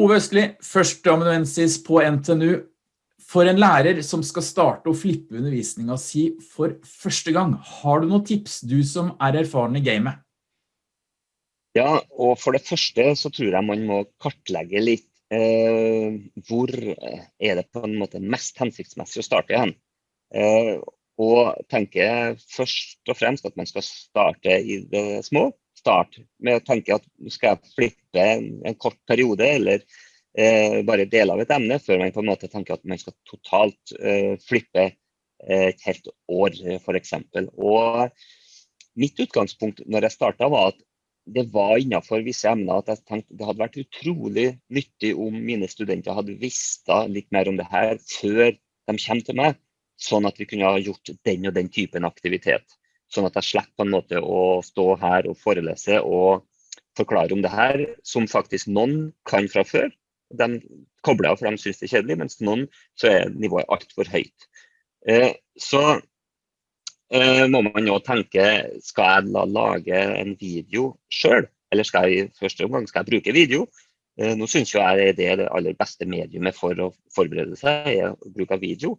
Ove Østli, førsteamanuensis på NTNU. For en lærer som skal starte å flippe undervisningen si for første gang, har du noen tips, du som er erfaren i gamet? Ja, og for det første så tror jeg man må kartlegge litt eh, hvor er det på en måte mest hensiktsmessig å starte igjen. Eh, og tenke først og fremst at man skal starte i det små. Start med å tenke at du skal flippe en, en kort periode, eller eh, bare deler av et emne, før man på en måte tenker at man skal totalt eh, flippe eh, et helt år, f.eks. Og mitt utgangspunkt når jeg starta, var at det var innenfor visse emner at jeg tenkte det hadde vært utrolig nyttig om mine studenter hadde visst litt mer om det her før de kommer til meg, sånn at vi kunne ha gjort den og den typen aktivitet. Sånn at jeg slipper på en måte å stå her og forelese og forklare om det her, som faktisk noen kan fra før. De kobler av for de syns det er kjedelig, mens noen så er nivået altfor høyt. Eh, så Eh, må man jo tenke skal jeg la, lage en video sjøl, eller skal jeg i første omgang skal jeg bruke video. Eh, nå syns jeg det er det aller beste mediumet for å forberede seg, er bruk av video.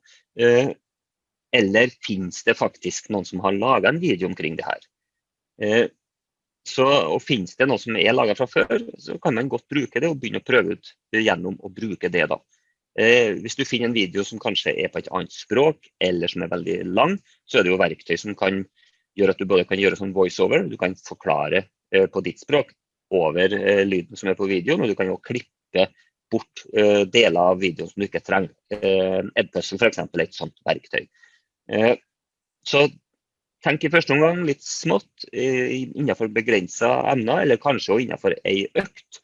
Eh, eller finnes det faktisk noen som har laga en video omkring det her? Så, og Finnes det noe som er laga fra før, så kan man godt bruke det og begynne å prøve ut gjennom å bruke det. da. Eh, hvis du finner en video som kanskje er på et annet språk, eller som er veldig lang, så er det jo verktøy som kan gjøre at du både kan gjøre sånn voiceover, du kan forklare eh, på ditt språk over eh, lyden som er på videoen, og du kan jo klippe bort eh, deler av videoen som du ikke trenger. Eh, Edpuzzle f.eks. er et sånt verktøy. Eh, så tenk i første omgang litt smått eh, innenfor begrensa emner, eller kanskje også innenfor ei økt.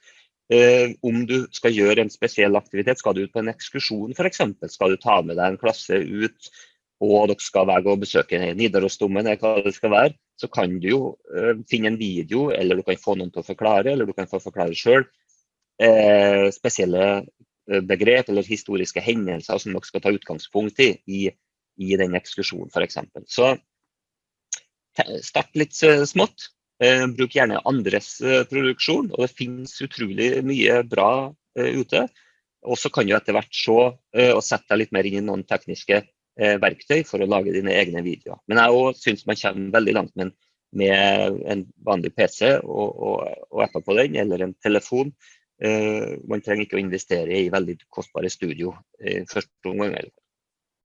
Eh, om du skal gjøre en spesiell aktivitet, skal du ut på en ekskursjon f.eks., skal du ta med deg en klasse ut og dere skal være og besøke Nidarosdomen, hva det skal være, så kan du jo finne en video, eller du kan få noen til å forklare, eller du kan få forklare sjøl spesielle begrep eller historiske hendelser som dere skal ta utgangspunkt i i, i den ekskursjonen f.eks. Så start litt smått. Eh, bruk gjerne andres eh, produksjon, og det finnes utrolig mye bra eh, ute. Og så kan du etter hvert se og sette deg litt mer inn i noen tekniske verktøy for å lage dine egne videoer. Men jeg syns man kommer veldig langt med en, med en vanlig PC og, og, og apper på den, eller en telefon. man trenger ikke å investere i veldig kostbare studio i første omgang.